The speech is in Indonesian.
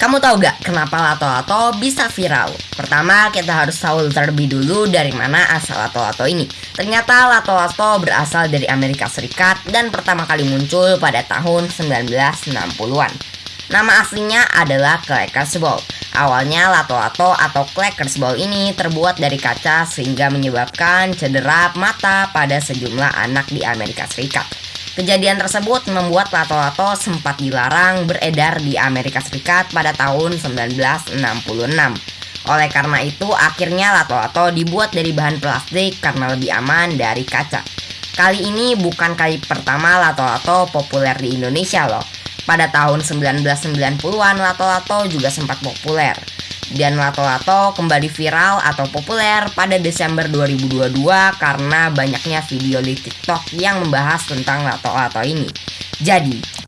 Kamu tahu gak kenapa lato-lato bisa viral? Pertama, kita harus tahu terlebih dulu dari mana asal lato-lato ini. Ternyata lato-lato berasal dari Amerika Serikat dan pertama kali muncul pada tahun 1960-an. Nama aslinya adalah Clackers Ball. Awalnya lato-lato atau Clackers Ball ini terbuat dari kaca sehingga menyebabkan cedera mata pada sejumlah anak di Amerika Serikat. Kejadian tersebut membuat lato-lato sempat dilarang beredar di Amerika Serikat pada tahun 1966. Oleh karena itu, akhirnya lato-lato dibuat dari bahan plastik karena lebih aman dari kaca. Kali ini bukan kali pertama lato-lato populer di Indonesia loh. Pada tahun 1990-an lato-lato juga sempat populer dan lato-lato kembali viral atau populer pada Desember 2022 karena banyaknya video di TikTok yang membahas tentang lato-lato ini. Jadi,